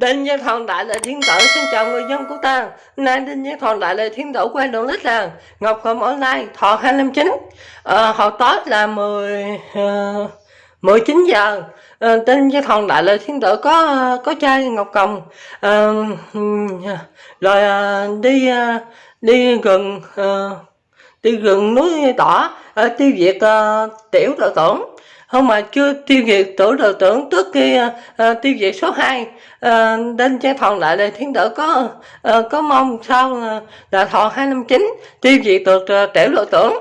Đinh Văn Thần Đại Lệ Thiên Tử xin chào người dân của ta. Nay Đinh Văn Thần Đại Lệ Thiên Tử quay đường lít là Ngọc Cầm Online Thọ 259 à, Hồi tối là 10 uh, 19 giờ. À, Đinh Văn Thần Đại Lệ Thiên Tử có có chai Ngọc Cầm. À, Rồi à, đi à, đi gần à, đi gần núi tỏ à, tiêu diệt à, tiểu đội tưởng không mà chưa tiêu diệt tổ đội tưởng trước khi uh, tiêu diệt số 2 uh, đến chế thòn lại là thiên tử có uh, có mong sau uh, là thọ 259 tiêu diệt được uh, tiểu đội tưởng.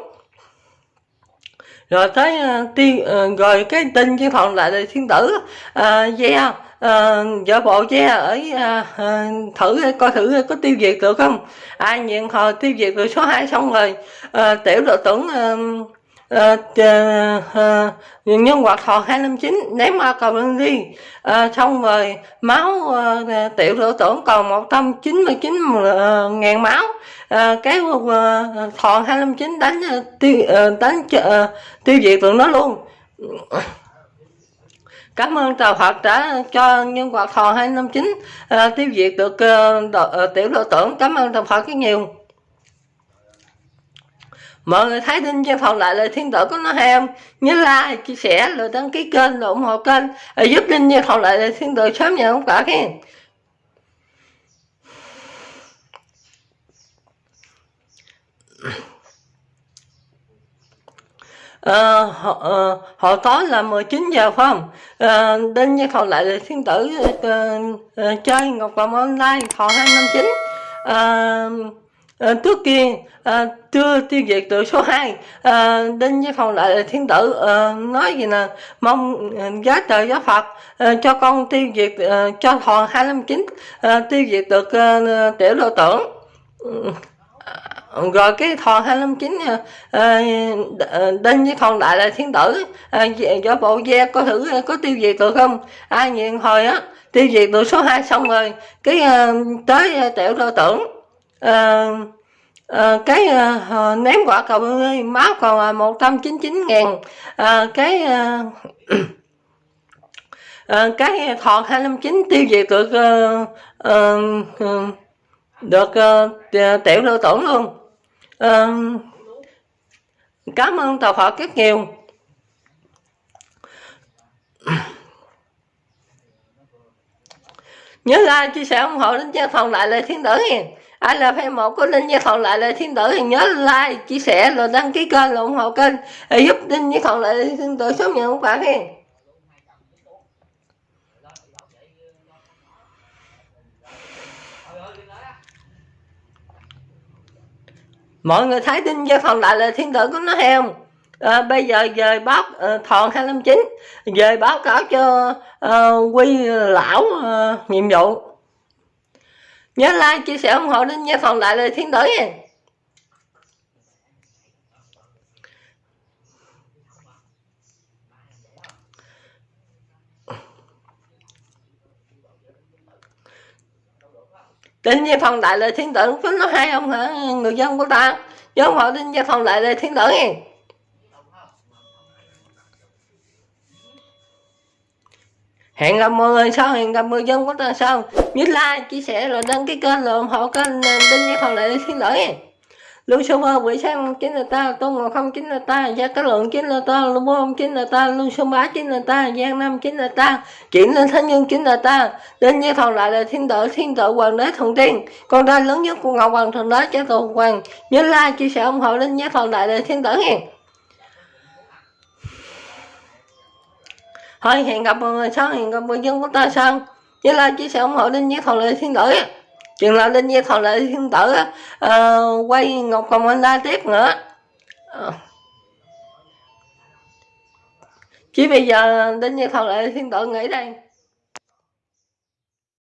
Rồi tới uh, tiên uh, rồi cái tin chế thòn lại là thiên tử uh, yeah uh, vợ bộ che ở uh, thử coi thử có tiêu diệt được không? Ai nhận hồi tiêu diệt được số 2 xong rồi uh, tiểu đội tưởng uh, uh, nhân hoạt thọ 259 ném qua cầu lương đi uh, ờ, xong rồi máu uh, tiểu rửa tưởng còn 199 uh, ngàn máu. Uh, cái uh, thọ 259 đánh uh, tiêu uh, đánh uh, tiêu diệt tụi nó luôn. Cảm ơn Trời Phật đã cho nhân hoạt thọ 259 uh, tiêu diệt được uh, độ, uh, tiểu đội tưởng. Cảm ơn Trời Phật rất nhiều mọi người thấy tin trên phòng lại lời thiên tử có nó hay không? Nhớ like chia sẻ rồi đăng ký kênh rồi ủng hộ kênh rồi giúp tin trên phòng lại lời thiên tử sớm nhận không cả khen. À, họ, à, họ tối là 19 giờ phải không? Ờ, à, đến với phòng lại là thiên tử à, à, chơi ngọc cầm online thọ 259 à, à, trước kia à, chưa tiêu diệt được số 2 à, ờ, đinh với phòng lại thiên tử à, nói gì nè mong giá trời giá phật à, cho con tiêu diệt à, cho thọ 259 à, tiêu diệt được à, tiểu độ tưởng ừ, rồi cái thọ 259 à, à, đinh với phòng đại là thiên tử à, do bộ gia có thử có tiêu diệt được không? Ai nhìn hồi á tiêu diệt được số 2 xong rồi cái à, tới tiểu độ tưởng à, à, cái à, ném quả cầu ơi máu còn là một trăm chín chín ngàn. À, cái à, à, cái thọ hai năm chín tiêu diệt được à, à, được à, tiểu lưu tổn luôn. À, cảm ơn tàu họ rất nhiều. Nhớ like chia sẻ ủng hộ đến cho phòng lại lời thiên tử nha ai là fan một của linh như còn lại là thiên tử thì nhớ like chia sẻ rồi đăng ký kênh rồi ủng hộ kênh. Để giúp linh như còn lại thiên tử sớm nhận quà khen. mọi người thấy linh cho phần lại là thiên tử của nó hay không? À, bây giờ về báo uh, thòn 259 về báo cáo cho uh, quy lão uh, nhiệm vụ nhớ like, chia sẻ ủng hộ đến nha phòng đại lời thiên tử nha. Tin gia phòng đại lời thiên tử có nó hay không hả? Người dân của ta, nhớ ủng hộ đến nha phòng đại lời thiên tử nha. Hẹn gặp mọi người sau, hẹn gặp người dân của ta sau. Nhớ like, chia sẻ rồi đăng ký kênh rồi ủng hộ kênh đinh như còn lại xin lỗi. Lưu số ba quỷ sang chính là ta tôn ngọc không chính là ta gia cá lượng chính là ta lưu bông chính là ta lưu số bá chính là ta giang nam chính là ta chuyển lên thánh nhân chính là ta đến như còn lại là thiên tử thiên tử hoàng đế thần tiên. Con trai lớn nhất của ngọc hoàng, thần đế cha tổ hoàng. Nhớ like, chia sẻ, ủng hộ đinh như còn lại là thiên tử hẹn thôi hẹn gặp mọi người sau hẹn gặp người dân của ta sau. Nhớ like chia sẻ ủng hộ linh với thọ lệ thiên tử chừng nào linh với thọ lệ thiên tử uh, quay ngọc còn anh la tiếp nữa. Uh. chỉ bây giờ linh với thọ lệ thiên tử nghỉ đây